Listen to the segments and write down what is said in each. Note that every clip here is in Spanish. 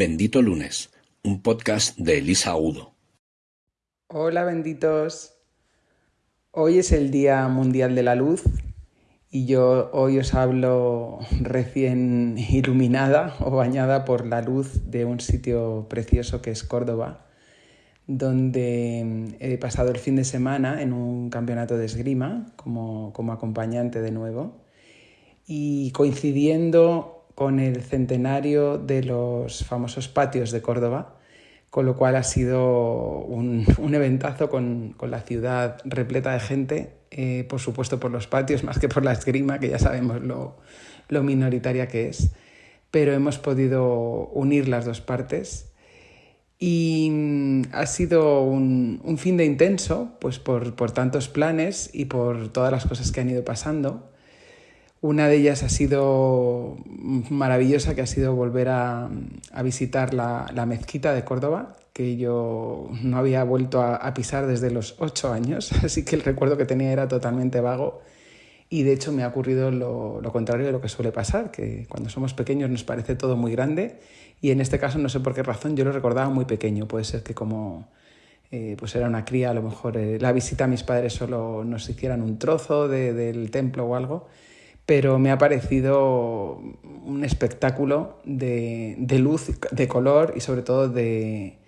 Bendito Lunes, un podcast de Elisa Udo. Hola benditos. Hoy es el Día Mundial de la Luz y yo hoy os hablo recién iluminada o bañada por la luz de un sitio precioso que es Córdoba, donde he pasado el fin de semana en un campeonato de esgrima como, como acompañante de nuevo y coincidiendo con el centenario de los famosos patios de Córdoba, con lo cual ha sido un, eventazo con, la ciudad repleta de gente, eh, por supuesto por los patios, más que por la esgrima, que ya sabemos lo, minoritaria que es, pero hemos podido unir las dos partes y mm, ha sido un, un fin de intenso, pues por, por tantos planes y por todas las cosas que han ido pasando. Una de ellas ha sido maravillosa, que ha sido volver a, visitar la, mezquita de Córdoba, que yo no había vuelto a, pisar desde los ocho años, así que el recuerdo que tenía era totalmente vago. Y de hecho me ha ocurrido lo, contrario de lo que suele pasar, que cuando somos pequeños nos parece todo muy grande y en este caso no sé por qué razón yo lo recordaba muy pequeño. Puede ser que como eh, pues era una cría, a lo mejor eh, la visita a mis padres solo nos hicieran un trozo del templo o algo pero me ha parecido un espectáculo de, luz, de color y sobre todo de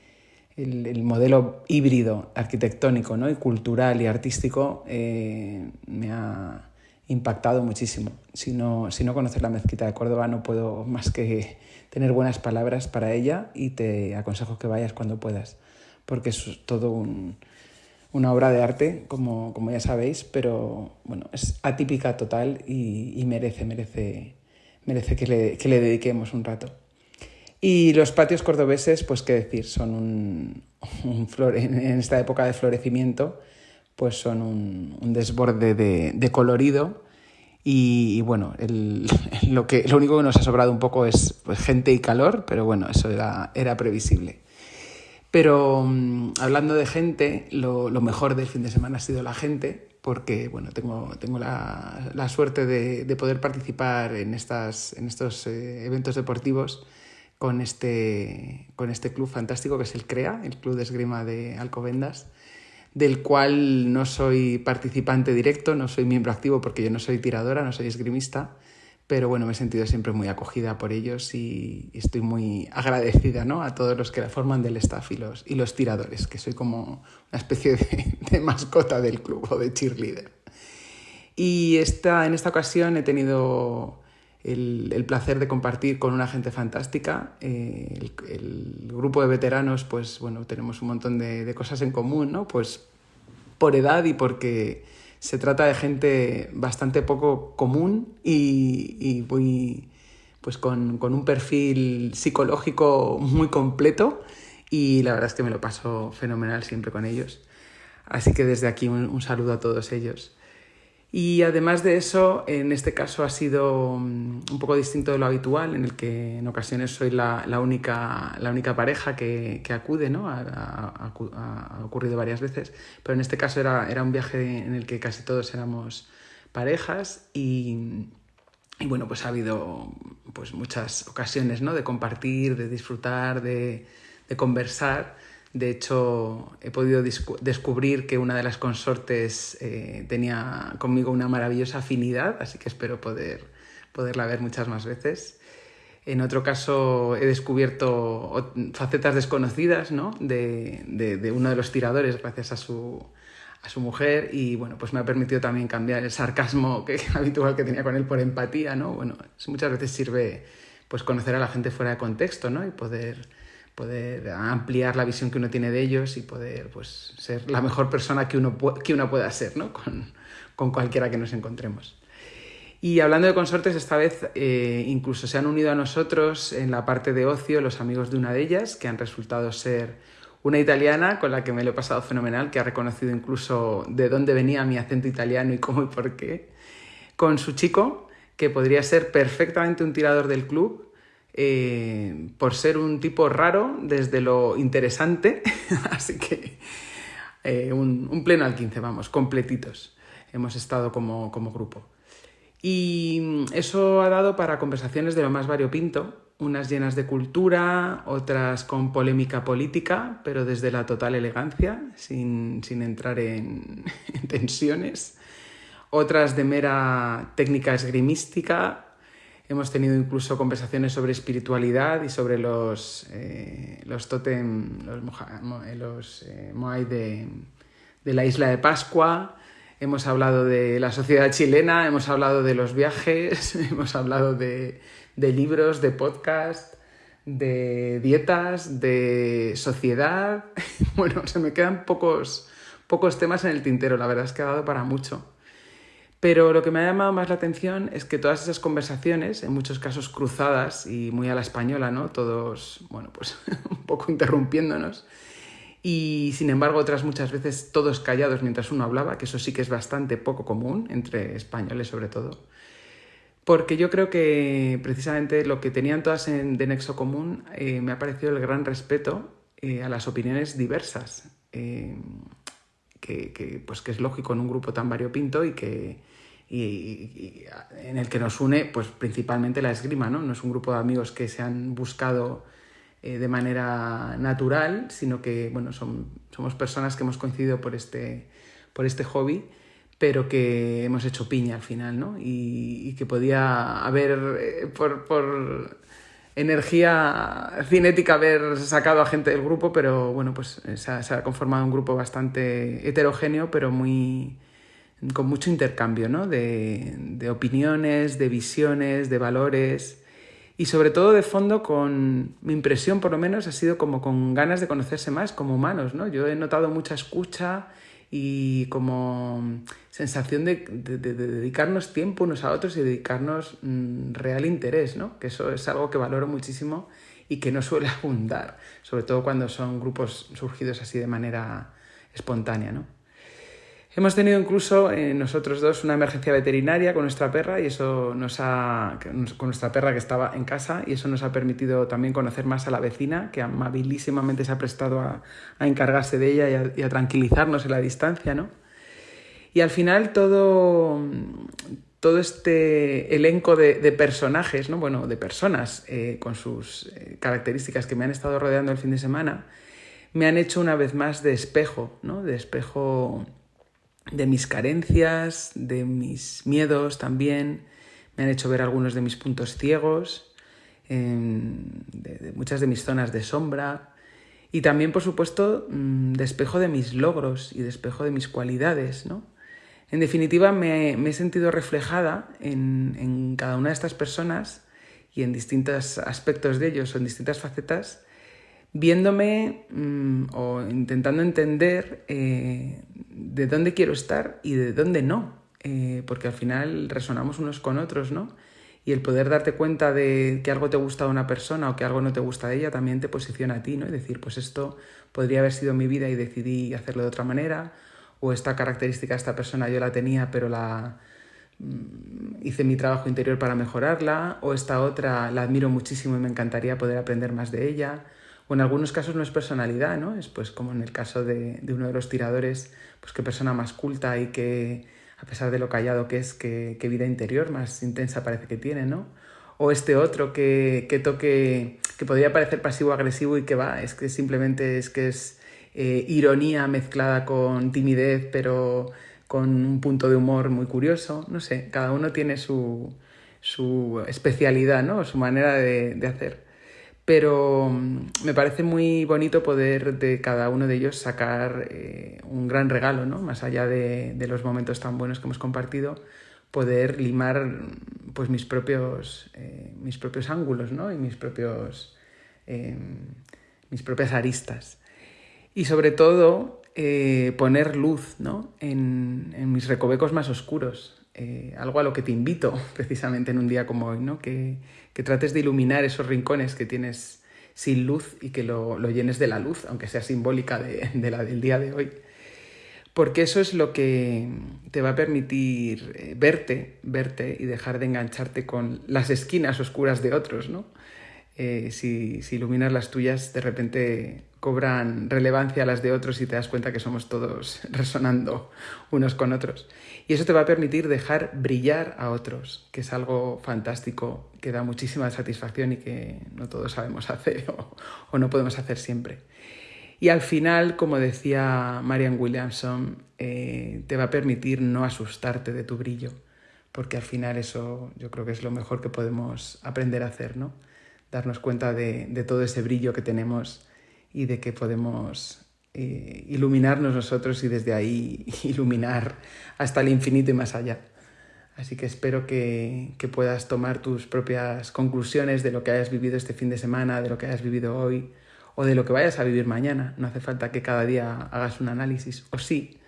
el, modelo híbrido arquitectónico ¿no? y cultural y artístico eh, me ha impactado muchísimo. Si no, si no conoces la mezquita de Córdoba no puedo más que tener buenas palabras para ella y te aconsejo que vayas cuando puedas, porque es todo un, una obra de arte, como, como ya sabéis, pero bueno, es atípica total y, merece, merece, merece que le, que le, dediquemos un rato. Y los patios cordobeses, pues qué decir, son un, un flor, en esta época de florecimiento, pues son un, un desborde de, de colorido. Y, bueno, el, lo, que, lo único que nos ha sobrado un poco es pues, gente y calor, pero bueno, eso era, era previsible. Pero mm, hablando de gente, lo, mejor del fin de semana ha sido la gente, porque bueno, tengo, tengo la, suerte de, poder participar en, estas, en estos eh, eventos deportivos con este, con este club fantástico que es el CREA, el Club de Esgrima de Alcobendas, del cual no soy participante directo, no soy miembro activo porque yo no soy tiradora, no soy esgrimista, pero bueno, me he sentido siempre muy acogida por ellos y estoy muy agradecida ¿no? a todos los que la forman del staff y los, y los tiradores, que soy como una especie de, mascota del club o de cheerleader. Y esta, en esta ocasión he tenido el, el, placer de compartir con una gente fantástica. Eh, el, el, grupo de veteranos, pues bueno, tenemos un montón de, de cosas en común, ¿no? Pues por edad y porque se trata de gente bastante poco común y, muy, pues con, un perfil psicológico muy completo y la verdad es que me lo paso fenomenal siempre con ellos. Así que desde aquí un saludo a todos ellos. Y además de eso, en este caso ha sido mm, un poco distinto de lo habitual, en el que en ocasiones soy la, la única, la única pareja que, que acude, ¿no? Ha, ocurrido varias veces, pero en este caso era, era un viaje en el que casi todos éramos parejas y, bueno, pues ha habido pues muchas ocasiones ¿no? de compartir, de disfrutar, de conversar de hecho, he podido descubrir que una de las consortes eh, tenía conmigo una maravillosa afinidad, así que espero poder, poderla ver muchas más veces. En otro caso, he descubierto facetas desconocidas ¿no? de, de, uno de los tiradores gracias a su, a su mujer y bueno, pues me ha permitido también cambiar el sarcasmo que, habitual que tenía con él por empatía. ¿no? Bueno, muchas veces sirve pues, conocer a la gente fuera de contexto ¿no? y poder poder ampliar la visión que uno tiene de ellos y poder pues, ser la mejor persona que uno, que uno pueda ser ¿no? con, con cualquiera que nos encontremos. Y hablando de consortes, esta vez eh, incluso se han unido a nosotros en la parte de ocio los amigos de una de ellas, que han resultado ser una italiana con la que me lo he pasado fenomenal, que ha reconocido incluso de dónde venía mi acento italiano y cómo y por qué, con su chico, que podría ser perfectamente un tirador del club, eh, por ser un tipo raro desde lo interesante, así que eh, un, pleno al 15, vamos, completitos hemos estado como, grupo. Y eso ha dado para conversaciones de lo más variopinto, unas llenas de cultura, otras con polémica política, pero desde la total elegancia, sin, entrar en, tensiones, otras de mera técnica esgrimística. Hemos tenido incluso conversaciones sobre espiritualidad y sobre los, eh, los totem, los, eh, moai de, de la isla de Pascua. Hemos hablado de la sociedad chilena, hemos hablado de los viajes, hemos hablado de, de libros, de podcast, de dietas, de sociedad. Bueno, se me quedan pocos, pocos temas en el tintero, la verdad es que ha dado para mucho. Pero lo que me ha llamado más la atención es que todas esas conversaciones, en muchos casos cruzadas y muy a la española, ¿no? Todos, bueno, pues un poco interrumpiéndonos. Y sin embargo, otras muchas veces todos callados mientras uno hablaba, que eso sí que es bastante poco común, entre españoles sobre todo porque yo creo que precisamente lo que tenían todas en, de nexo común eh, me ha parecido el gran respeto eh, a las opiniones diversas, eh, que, pues, que es lógico en un grupo tan variopinto y que y, en el que nos une pues, principalmente la esgrima, ¿no? No es un grupo de amigos que se han buscado de manera natural, sino que bueno, son, somos personas que hemos coincidido por este, por este hobby pero que hemos hecho piña al final, ¿no? Y, que podía haber, eh, por, energía cinética, haber sacado a gente del grupo, pero bueno, pues eh, se ha, conformado un grupo bastante heterogéneo, pero muy con mucho intercambio, ¿no? De, opiniones, de visiones, de valores y sobre todo de fondo con mi impresión por lo menos ha sido como con ganas de conocerse más como humanos, ¿no? Yo he notado mucha escucha y como sensación de, dedicarnos tiempo unos a otros y dedicarnos mm, real interés, ¿no? Que eso es algo que valoro muchísimo y que no suele abundar, sobre todo cuando son grupos surgidos así de manera espontánea, ¿no? Hemos tenido incluso eh, nosotros dos una emergencia veterinaria con nuestra perra y eso nos ha con nuestra perra que estaba en casa y eso nos ha permitido también conocer más a la vecina que amabilísimamente se ha prestado a, encargarse de ella y a, tranquilizarnos en la distancia, ¿no? Y al final todo todo este elenco de, personajes, ¿no? Bueno, de personas eh, con sus eh, características que me han estado rodeando el fin de semana, me han hecho una vez más de espejo, ¿no? De espejo de mis carencias, de mis miedos también, me han hecho ver algunos de mis puntos ciegos, de, muchas de mis zonas de sombra y también, por supuesto, mm, de espejo de mis logros y de espejo de mis cualidades, ¿no? En definitiva, me, he sentido reflejada en, en, cada una de estas personas y en distintos aspectos de ellos en distintas facetas viéndome mm, o intentando entender eh, de dónde quiero estar y de dónde no, eh, porque al final resonamos unos con otros, ¿no? Y el poder darte cuenta de que algo te gusta de una persona o que algo no te gusta de ella también te posiciona a ti, ¿no? Y decir, pues esto podría haber sido mi vida y decidí hacerlo de otra manera, o esta característica de esta persona yo la tenía pero la mm, hice mi trabajo interior para mejorarla, o esta otra la admiro muchísimo y me encantaría poder aprender más de ella o en algunos casos no es personalidad, ¿no? Es pues como en el caso de, uno de los tiradores, pues qué persona más culta y que, a pesar de lo callado que es, qué, vida interior más intensa parece que tiene, ¿no? O este otro que, toque, que podría parecer pasivo-agresivo y que va, es que simplemente es que es eh, ironía mezclada con timidez, pero con un punto de humor muy curioso, no sé, cada uno tiene su, su especialidad, ¿no? Su manera de, de hacer pero mm, me parece muy bonito poder de cada uno de ellos sacar eh, un gran regalo, ¿no? Más allá de, los momentos tan buenos que hemos compartido, poder limar pues mis propios, eh, mis propios ángulos, ¿no? Y mis propios em, mis propias aristas. Y sobre todo eh, poner luz ¿no? en, en, mis recovecos más oscuros, algo a lo que te invito precisamente en un día como hoy, ¿no? que, que trates de iluminar esos rincones que tienes sin luz y que lo, llenes de la luz, aunque sea simbólica de, la del día de hoy. Porque eso es lo que te va a permitir eh, verte, verte y dejar de engancharte con las esquinas oscuras de otros, ¿no? eh, si, si iluminas las tuyas, de repente cobran relevancia las de otros y te das cuenta que somos todos resonando unos con otros. Y eso te va a permitir dejar brillar a otros, que es algo fantástico, que da muchísima satisfacción y que no todos sabemos hacer o, no podemos hacer siempre. Y al final, como decía Marian Williamson, eh, te va a permitir no asustarte de tu brillo, porque al final eso yo creo que es lo mejor que podemos aprender a hacer, ¿no? Darnos cuenta de todo ese brillo que tenemos y de que podemos eh, iluminarnos nosotros y desde ahí iluminar hasta el infinito y más allá. Así que espero que, que, puedas tomar tus propias conclusiones de lo que hayas vivido este fin de semana, de lo que hayas vivido hoy o de lo que vayas a vivir mañana. No hace falta que cada día hagas un análisis, o sí,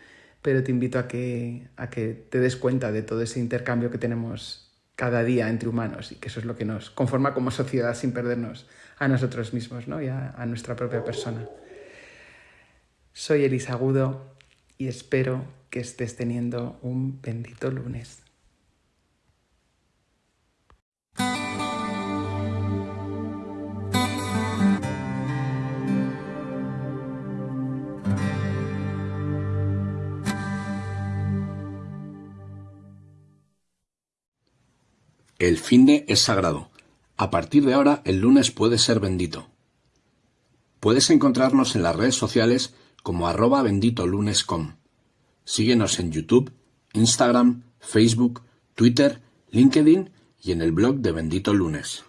pero te invito a que, a que te des cuenta de todo ese intercambio que tenemos cada día entre humanos y que eso es lo que nos conforma como sociedad sin perdernos a nosotros mismos ¿no? y a, nuestra propia persona. Soy Elisa Agudo y espero que estés teniendo un bendito lunes. El fin de es sagrado. A partir de ahora, el lunes puede ser bendito. Puedes encontrarnos en las redes sociales como arroba benditolunes.com. Síguenos en YouTube, Instagram, Facebook, Twitter, LinkedIn y en el blog de Bendito Lunes.